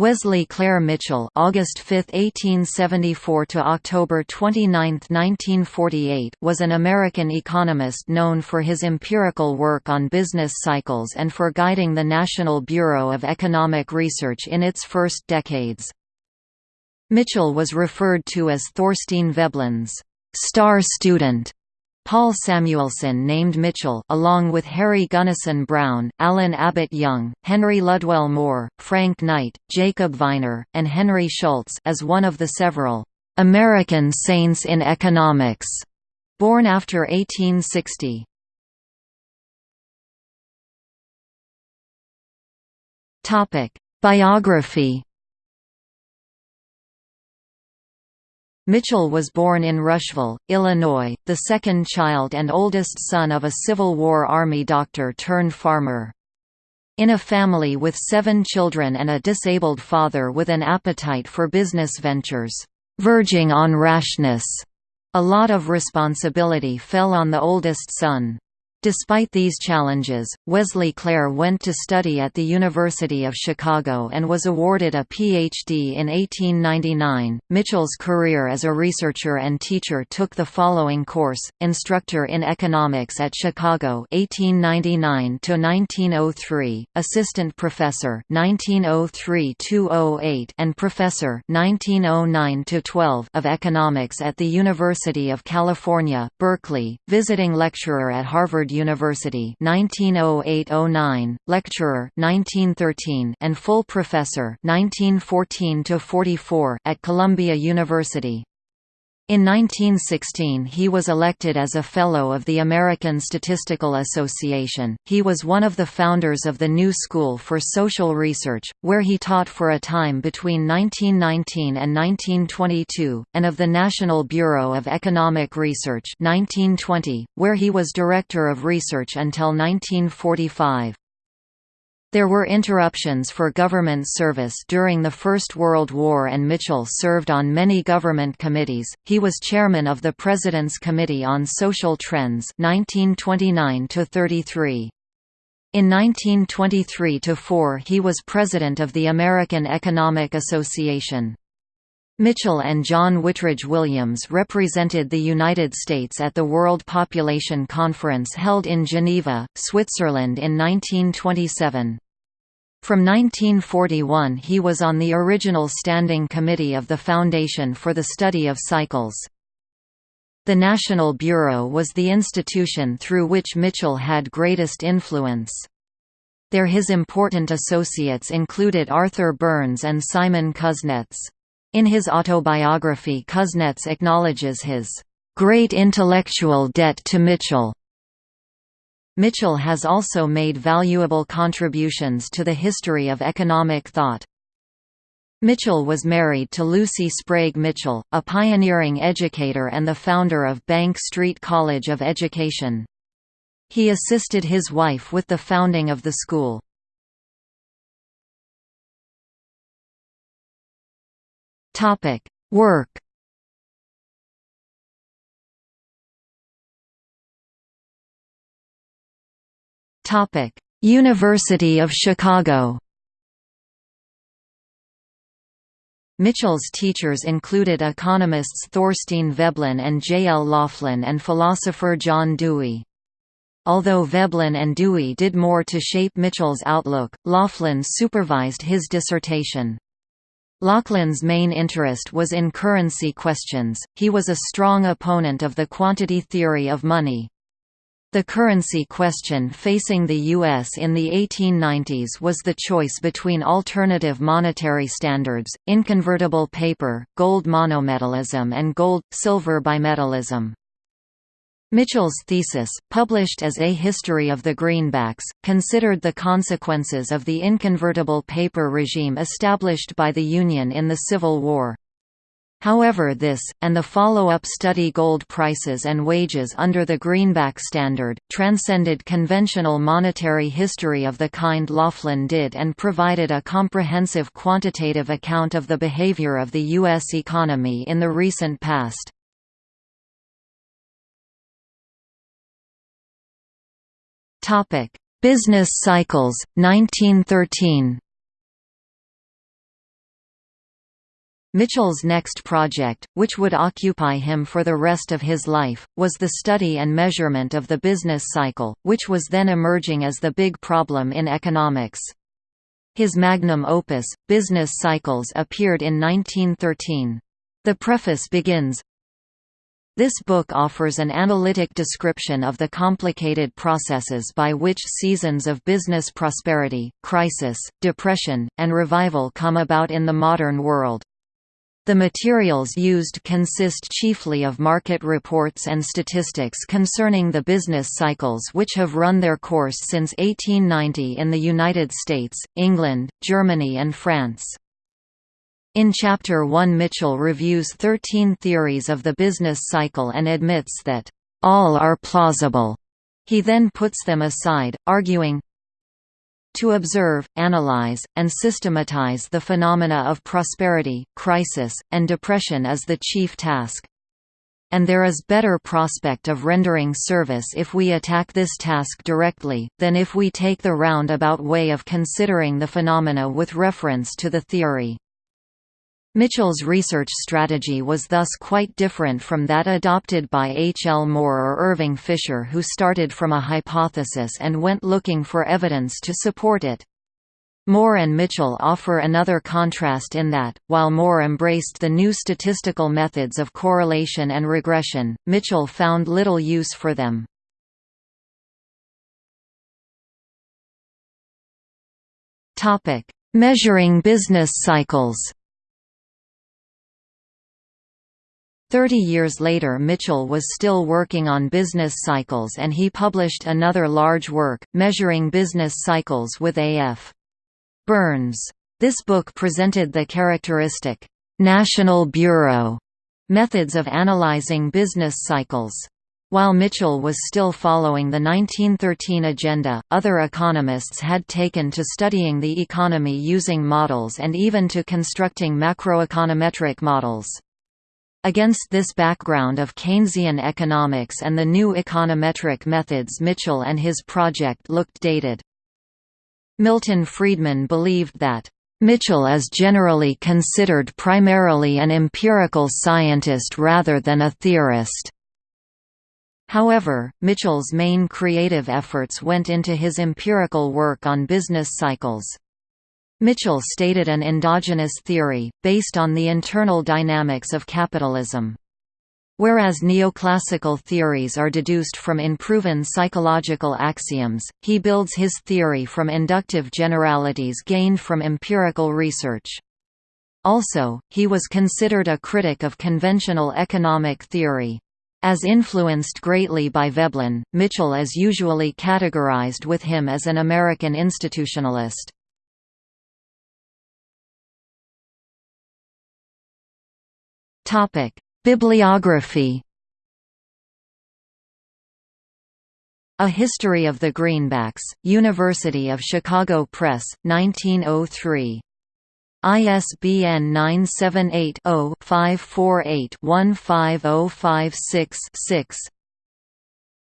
Wesley Clair Mitchell August 5, 1874 to October 29, 1948 was an American economist known for his empirical work on business cycles and for guiding the National Bureau of Economic Research in its first decades. Mitchell was referred to as Thorstein Veblen's star student Paul Samuelson named Mitchell along with Harry Gunnison Brown, Allyn Abbott Young, Henry Ludwell Moore, Frank Knight, Jacob Viner, and Henry Schultz as one of the several American saints in economics born after 1860. Topic: Biography Mitchell was born in Rushville, Illinois, the second child and oldest son of a Civil War Army doctor turned farmer. In a family with seven children and a disabled father with an appetite for business ventures, verging on rashness, a lot of responsibility fell on the oldest son. Despite these challenges, Wesley Clair went to study at the University of Chicago and was awarded a Ph.D. in 1899. Mitchell's career as a researcher and teacher took the following course: Instructor in Economics at Chicago 1899 to 1903, Assistant Professor 1903-208, and Professor 1909 to 12 of Economics at the University of California, Berkeley, visiting lecturer at Harvard University 1908-09, lecturer 1913 and full professor 1914 44 at Columbia University. In 1916 he was elected as a Fellow of the American Statistical Association. He was one of the founders of the New School for Social Research, where he taught for a time between 1919 and 1922, and of the National Bureau of Economic Research 1920, where he was Director of Research until 1945. There were interruptions for government service during the First World War and Mitchell served on many government committees. He was chairman of the President's Committee on Social Trends 1929 33. In 1923–4 he was president of the American Economic Association. Mitchell and John Whitridge Williams represented the United States at the World Population Conference held in Geneva, Switzerland in 1927. From 1941 he was on the original Standing Committee of the Foundation for the Study of Cycles. The National Bureau was the institution through which Mitchell had greatest influence. There his important associates included Arthur Burns and Simon Kuznets. In his autobiography Kuznets acknowledges his "...great intellectual debt to Mitchell." Mitchell has also made valuable contributions to the history of economic thought. Mitchell was married to Lucy Sprague Mitchell, a pioneering educator and the founder of Bank Street College of Education. He assisted his wife with the founding of the school. Topic: Work. Topic: University of Chicago. Mitchell's teachers included economists Thorstein Veblen and J. L. Laughlin and philosopher John Dewey. Although Veblen and Dewey did more to shape Mitchell's outlook, Laughlin supervised his dissertation. Laughlin's main interest was in currency questions, he was a strong opponent of the quantity theory of money. The currency question facing the U.S. in the 1890s was the choice between alternative monetary standards, inconvertible paper, gold monometallism and gold-silver bimetallism. Mitchell's thesis, published as A History of the Greenbacks, considered the consequences of the inconvertible paper regime established by the Union in the Civil War. However this, and the follow-up study gold prices and wages under the Greenback Standard, transcended conventional monetary history of the kind Laughlin did and provided a comprehensive quantitative account of the behavior of the U.S. economy in the recent past. Topic: Business cycles 1913. Mitchell's next project, which would occupy him for the rest of his life, was the study and measurement of the business cycle, which was then emerging as the big problem in economics. His magnum opus, Business Cycles appeared in 1913. The preface begins, this book offers an analytic description of the complicated processes by which seasons of business prosperity, crisis, depression, and revival come about in the modern world. The materials used consist chiefly of market reports and statistics concerning the business cycles which have run their course since 1890 in the United States, England, Germany and France. In Chapter 1 Mitchell reviews 13 theories of the business cycle and admits that, "...all are plausible." He then puts them aside, arguing, to observe, analyze, and systematize the phenomena of prosperity, crisis, and depression is the chief task. And there is better prospect of rendering service if we attack this task directly, than if we take the roundabout way of considering the phenomena with reference to the theory. Mitchell's research strategy was thus quite different from that adopted by H. L. Moore or Irving Fisher who started from a hypothesis and went looking for evidence to support it. Moore and Mitchell offer another contrast in that, while Moore embraced the new statistical methods of correlation and regression, Mitchell found little use for them. Measuring business cycles Thirty years later Mitchell was still working on business cycles and he published another large work, Measuring Business Cycles with A.F. Burns. This book presented the characteristic, "'National Bureau' methods of analyzing business cycles. While Mitchell was still following the 1913 agenda, other economists had taken to studying the economy using models and even to constructing macroeconometric models. Against this background of Keynesian economics and the new econometric methods Mitchell and his project looked dated. Milton Friedman believed that, "...Mitchell is generally considered primarily an empirical scientist rather than a theorist." However, Mitchell's main creative efforts went into his empirical work on business cycles. Mitchell stated an endogenous theory, based on the internal dynamics of capitalism. Whereas neoclassical theories are deduced from unproven psychological axioms, he builds his theory from inductive generalities gained from empirical research. Also, he was considered a critic of conventional economic theory. As influenced greatly by Veblen, Mitchell is usually categorized with him as an American institutionalist. Topic: Bibliography. A History of the Greenbacks, University of Chicago Press, 1903. ISBN 978-0-548-15056-6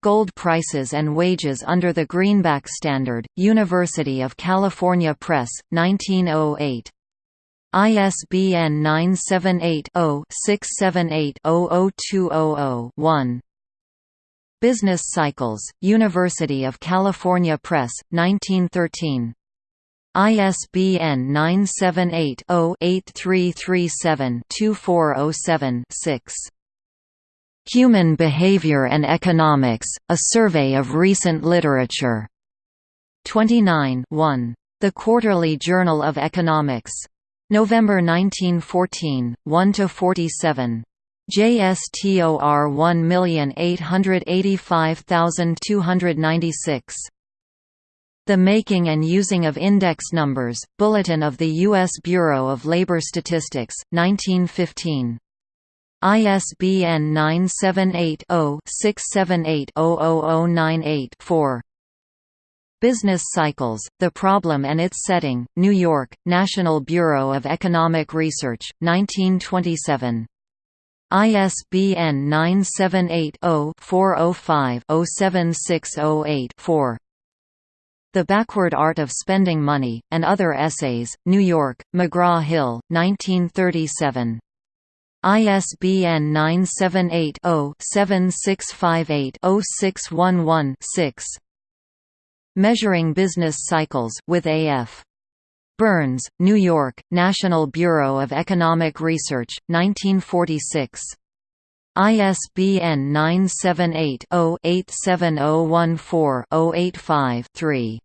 Gold Prices and Wages Under the Greenback Standard, University of California Press, 1908. ISBN 978-0-678-00200-1. Business Cycles, University of California Press, 1913. ISBN 978-0-8337-2407-6. Human Behavior and Economics, A Survey of Recent Literature. 29 1. The Quarterly Journal of Economics. November 1914, 1–47. JSTOR 1885296. The Making and Using of Index Numbers, Bulletin of the U.S. Bureau of Labor Statistics, 1915. ISBN 978 0 678 00098 4. Business Cycles, The Problem and Its Setting, New York, National Bureau of Economic Research, 1927. ISBN 978 0 405 07608 4. The Backward Art of Spending Money, and Other Essays, New York, McGraw-Hill, 1937. ISBN 978-0-7658-0611-6. Measuring Business Cycles with A.F. Burns, New York, National Bureau of Economic Research, 1946. ISBN 978-0-87014-085-3.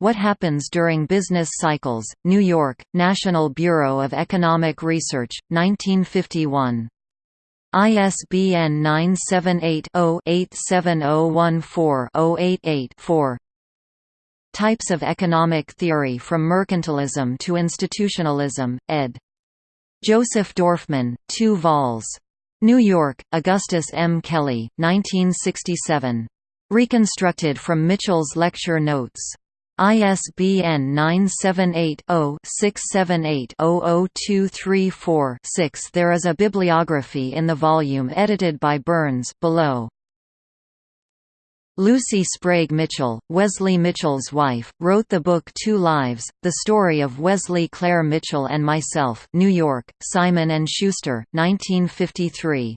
What Happens During Business Cycles, New York, National Bureau of Economic Research, 1951. ISBN 978-0-87014-088-4 Types of Economic Theory from Mercantilism to Institutionalism, ed. Joseph Dorfman, 2 vols. New York, Augustus M. Kelley, 1967. Reconstructed from Mitchell's lecture notes. ISBN 978-0-678-00234-6 There is a bibliography in the volume edited by Burns below. Lucy Sprague Mitchell, Wesley Mitchell's wife, wrote the book Two Lives, The Story of Wesley Clair Mitchell and Myself New York, Simon & Schuster, 1953.